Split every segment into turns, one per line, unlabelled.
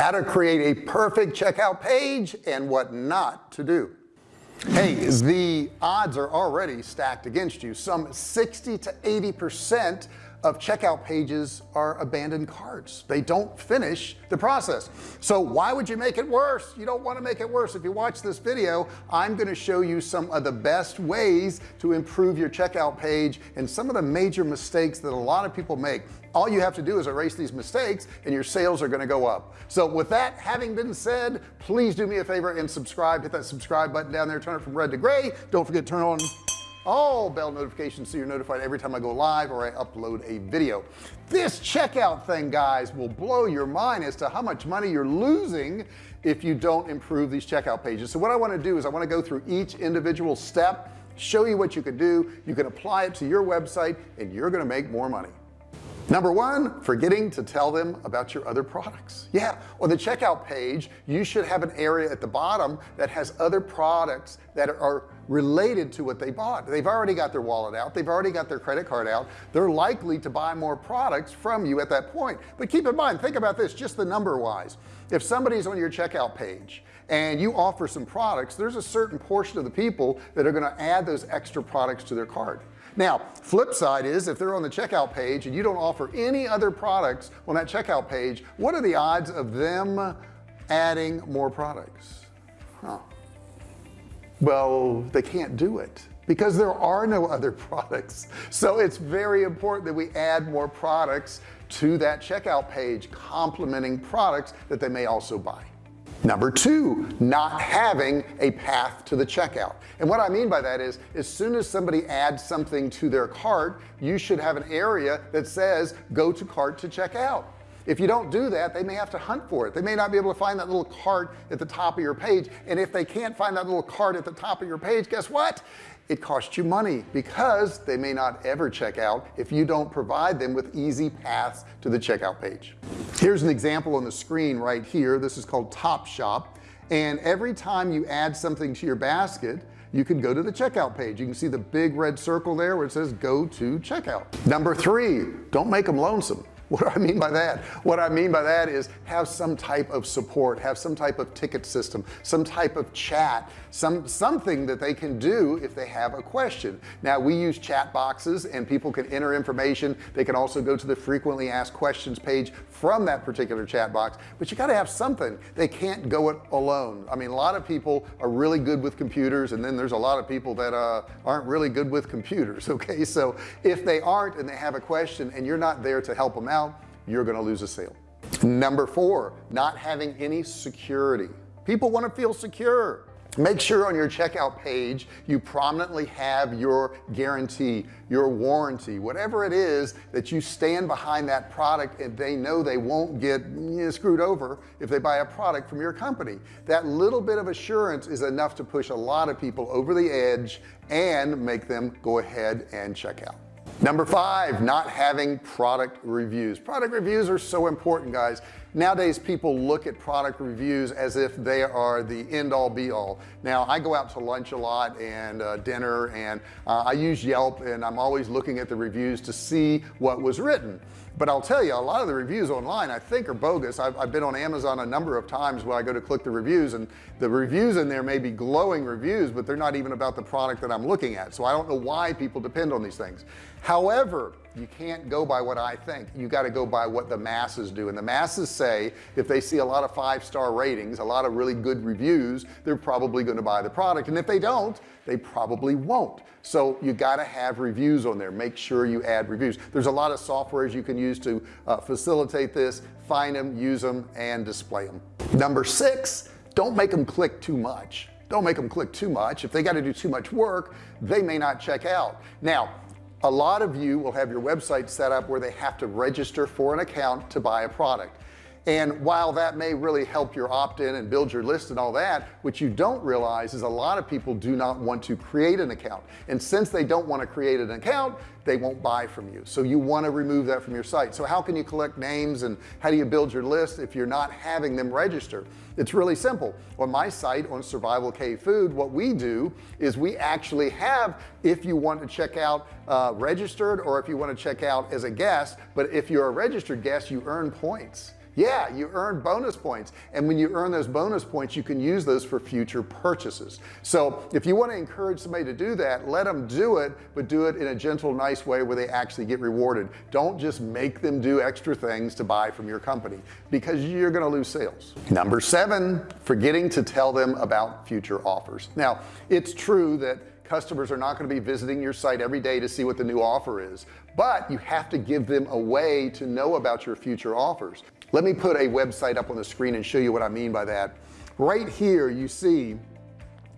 how to create a perfect checkout page and what not to do. Hey the odds are already stacked against you. Some 60 to 80 percent of checkout pages are abandoned carts they don't finish the process. So why would you make it worse? You don't want to make it worse. If you watch this video I'm going to show you some of the best ways to improve your checkout page and some of the major mistakes that a lot of people make. All you have to do is erase these mistakes and your sales are going to go up. So with that having been said please do me a favor and subscribe. Hit that subscribe button down there. Turn it from red to gray. Don't forget to turn on all bell notifications so you're notified every time I go live or I upload a video. This checkout thing guys will blow your mind as to how much money you're losing if you don't improve these checkout pages. So what I want to do is I want to go through each individual step show you what you can do. You can apply it to your website and you're gonna make more money number one forgetting to tell them about your other products. Yeah on the checkout page you should have an area at the bottom that has other products that are related to what they bought. They've already got their wallet out. They've already got their credit card out. They're likely to buy more products from you at that point. But keep in mind think about this just the number wise. If somebody's on your checkout page and you offer some products there's a certain portion of the people that are going to add those extra products to their cart now flip side is if they're on the checkout page and you don't offer any other products on that checkout page what are the odds of them adding more products? Huh. well they can't do it because there are no other products. So it's very important that we add more products to that checkout page complementing products that they may also buy number two not having a path to the checkout. And what I mean by that is as soon as somebody adds something to their cart you should have an area that says go to cart to check out. If you don't do that they may have to hunt for it. They may not be able to find that little cart at the top of your page. And if they can't find that little cart at the top of your page guess what? It costs you money because they may not ever check out if you don't provide them with easy paths to the checkout page here's an example on the screen right here. This is called Topshop and every time you add something to your basket you can go to the checkout page. You can see the big red circle there where it says go to checkout. Number three don't make them lonesome what do I mean by that what I mean by that is have some type of support have some type of ticket system some type of chat some something that they can do if they have a question. Now we use chat boxes and people can enter information. They can also go to the frequently asked questions page from that particular chat box but you got to have something. They can't go it alone. I mean a lot of people are really good with computers and then there's a lot of people that uh, aren't really good with computers okay? So if they aren't and they have a question and you're not there to help them out you're gonna lose a sale. Number four not having any security. People want to feel secure. Make sure on your checkout page you prominently have your guarantee your warranty whatever it is that you stand behind that product and they know they won't get screwed over if they buy a product from your company. That little bit of assurance is enough to push a lot of people over the edge and make them go ahead and check out number five not having product reviews. Product reviews are so important guys nowadays people look at product reviews as if they are the end all be all. Now I go out to lunch a lot and uh, dinner and uh, I use Yelp and I'm always looking at the reviews to see what was written. But I'll tell you a lot of the reviews online I think are bogus. I've, I've, been on Amazon a number of times where I go to click the reviews and the reviews in there may be glowing reviews but they're not even about the product that I'm looking at. So I don't know why people depend on these things. However you can't go by what I think. You got to go by what the masses do. And the masses say if they see a lot of five-star ratings a lot of really good reviews they're probably going to buy the product. And if they don't they probably won't. So you got to have reviews on there. Make sure you add reviews. There's a lot of softwares you can use to uh, facilitate this. Find them use them and display them number six don't make them click too much. Don't make them click too much. If they got to do too much work they may not check out. Now a lot of you will have your website set up where they have to register for an account to buy a product and while that may really help your opt-in and build your list and all that what you don't realize is a lot of people do not want to create an account. And since they don't want to create an account they won't buy from you. So you want to remove that from your site. So how can you collect names and how do you build your list if you're not having them register? It's really simple. On my site on survival cave food what we do is we actually have if you want to check out uh, registered or if you want to check out as a guest. But if you're a registered guest you earn points yeah you earn bonus points. And when you earn those bonus points you can use those for future purchases. So if you want to encourage somebody to do that let them do it but do it in a gentle nice way where they actually get rewarded. Don't just make them do extra things to buy from your company because you're going to lose sales. Number seven forgetting to tell them about future offers. Now it's true that customers are not going to be visiting your site every day to see what the new offer is but you have to give them a way to know about your future offers let me put a website up on the screen and show you what I mean by that. Right here you see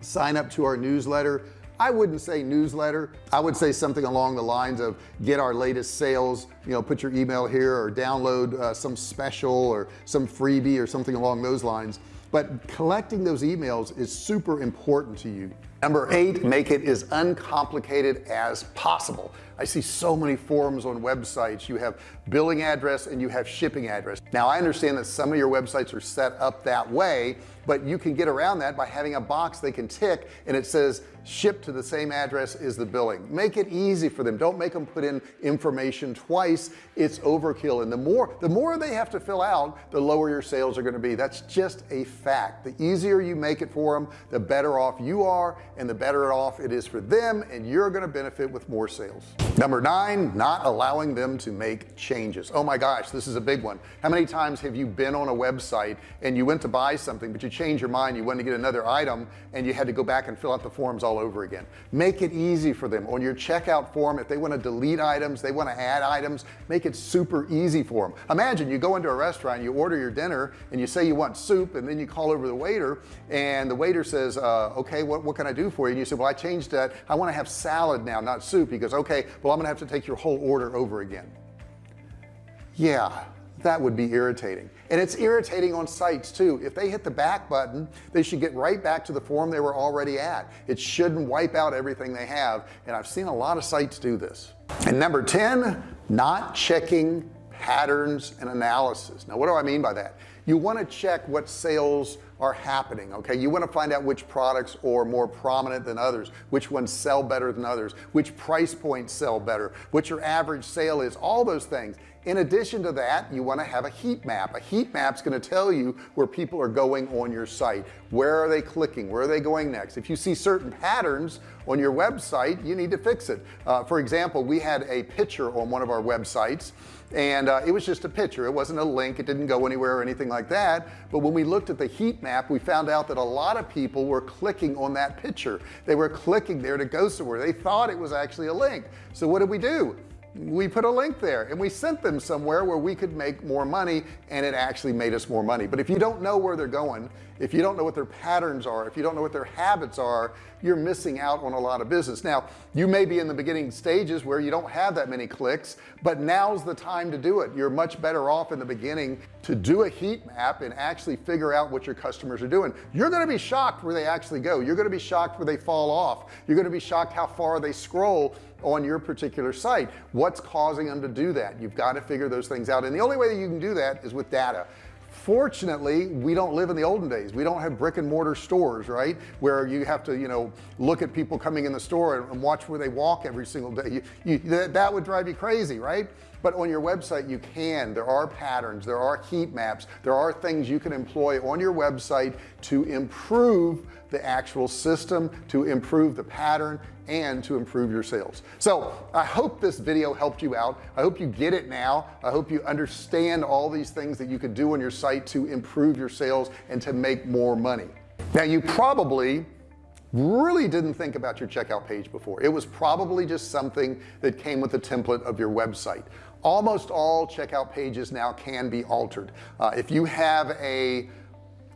sign up to our newsletter. I wouldn't say newsletter. I would say something along the lines of get our latest sales you know put your email here or download uh, some special or some freebie or something along those lines. But collecting those emails is super important to you number eight make it as uncomplicated as possible. I see so many forms on websites. You have billing address and you have shipping address. Now I understand that some of your websites are set up that way but you can get around that by having a box they can tick and it says ship to the same address as the billing. Make it easy for them. Don't make them put in information twice. It's overkill. And the more the more they have to fill out the lower your sales are going to be. That's just a fact. The easier you make it for them the better off you are and the better off it is for them and you're going to benefit with more sales. Number nine not allowing them to make changes. Oh my gosh this is a big one. How many times have you been on a website and you went to buy something but you changed your mind you went to get another item and you had to go back and fill out the forms all over again? Make it easy for them. On your checkout form if they want to delete items they want to add items make it super easy for them imagine you go into a restaurant you order your dinner and you say you want soup and then you call over the waiter and the waiter says uh, okay what, what can I do for you. And you say well I changed that. I want to have salad now not soup. He goes okay well I'm gonna have to take your whole order over again. Yeah that would be irritating. And it's irritating on sites too. If they hit the back button they should get right back to the form they were already at. It shouldn't wipe out everything they have. And I've seen a lot of sites do this. And number 10 not checking patterns and analysis. Now what do I mean by that? You want to check what sales are happening okay? You want to find out which products are more prominent than others which ones sell better than others which price points sell better what your average sale is all those things in addition to that you want to have a heat map. A heat map is going to tell you where people are going on your site. Where are they clicking? Where are they going next? If you see certain patterns on your website you need to fix it. Uh, for example we had a picture on one of our websites and uh, it was just a picture. It wasn't a link. It didn't go anywhere or anything like that. But when we looked at the heat map we found out that a lot of people were clicking on that picture. They were clicking there to go somewhere. They thought it was actually a link. So what did we do we put a link there and we sent them somewhere where we could make more money and it actually made us more money. But if you don't know where they're going if you don't know what their patterns are if you don't know what their habits are you're missing out on a lot of business. Now you may be in the beginning stages where you don't have that many clicks but now's the time to do it. You're much better off in the beginning to do a heat map and actually figure out what your customers are doing. You're going to be shocked where they actually go. You're going to be shocked where they fall off. You're going to be shocked how far they scroll on your particular site. What's causing them to do that? You've got to figure those things out. And the only way that you can do that is with data fortunately we don't live in the olden days. We don't have brick and mortar stores right? Where you have to you know look at people coming in the store and, and watch where they walk every single day. You, you, that, that would drive you crazy right but on your website you can. There are patterns. There are heat maps. There are things you can employ on your website to improve the actual system to improve the pattern and to improve your sales. So I hope this video helped you out. I hope you get it now. I hope you understand all these things that you could do on your site to improve your sales and to make more money. Now you probably really didn't think about your checkout page before. It was probably just something that came with the template of your website almost all checkout pages now can be altered. Uh, if you have a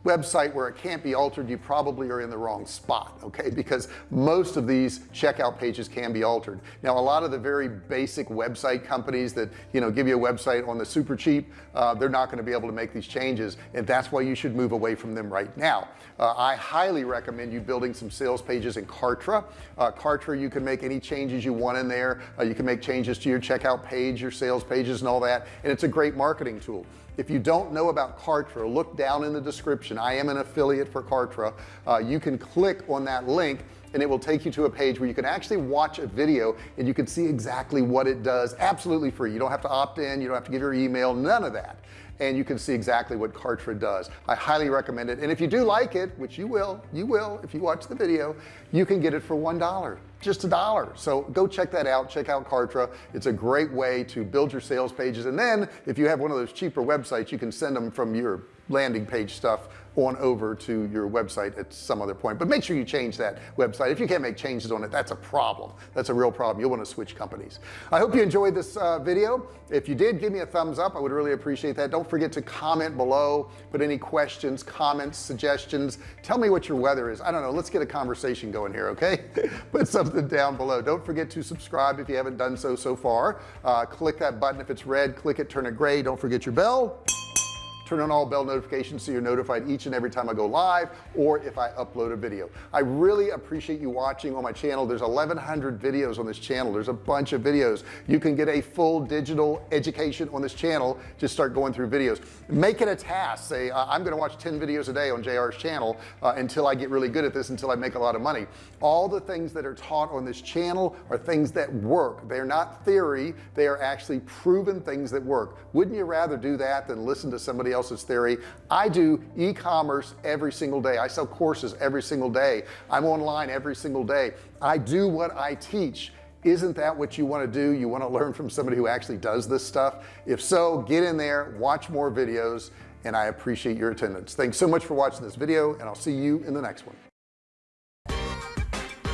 website where it can't be altered you probably are in the wrong spot okay? Because most of these checkout pages can be altered. Now a lot of the very basic website companies that you know give you a website on the super cheap uh, they're not going to be able to make these changes and that's why you should move away from them right now. Uh, I highly recommend you building some sales pages in Kartra. Uh, Kartra you can make any changes you want in there. Uh, you can make changes to your checkout page your sales pages and all that and it's a great marketing tool if you don't know about Kartra look down in the description. I am an affiliate for Kartra. Uh, you can click on that link and it will take you to a page where you can actually watch a video and you can see exactly what it does. Absolutely free. You don't have to opt in. You don't have to give your email. None of that and you can see exactly what Kartra does. I highly recommend it. And if you do like it which you will you will if you watch the video you can get it for one dollar just a dollar. So go check that out. Check out Kartra. It's a great way to build your sales pages. And then if you have one of those cheaper websites you can send them from your landing page stuff on over to your website at some other point. But make sure you change that website. If you can't make changes on it that's a problem. That's a real problem. You'll want to switch companies. I hope you enjoyed this uh, video. If you did give me a thumbs up. I would really appreciate that. Don't forget to comment below. Put any questions comments suggestions. Tell me what your weather is. I don't know. Let's get a conversation going here okay? Put something down below. Don't forget to subscribe if you haven't done so so far. Uh, click that button. If it's red click it turn it gray. Don't forget your bell turn on all bell notifications so you're notified each and every time I go live or if I upload a video. I really appreciate you watching on my channel. There's 1100 videos on this channel. There's a bunch of videos. You can get a full digital education on this channel. Just start going through videos. Make it a task. Say uh, I'm gonna watch 10 videos a day on JR's channel uh, until I get really good at this until I make a lot of money. All the things that are taught on this channel are things that work. They're not theory. They are actually proven things that work. Wouldn't you rather do that than listen to somebody else else's theory. I do e-commerce every single day. I sell courses every single day. I'm online every single day. I do what I teach. Isn't that what you want to do? You want to learn from somebody who actually does this stuff? If so get in there watch more videos and I appreciate your attendance. Thanks so much for watching this video and I'll see you in the next one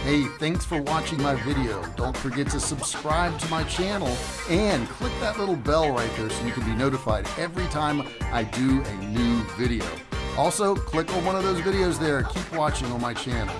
Hey, thanks for watching my video. Don't forget to subscribe to my channel and click that little bell right there so you can be notified every time I do a new video. Also, click on one of those videos there. Keep watching on my channel.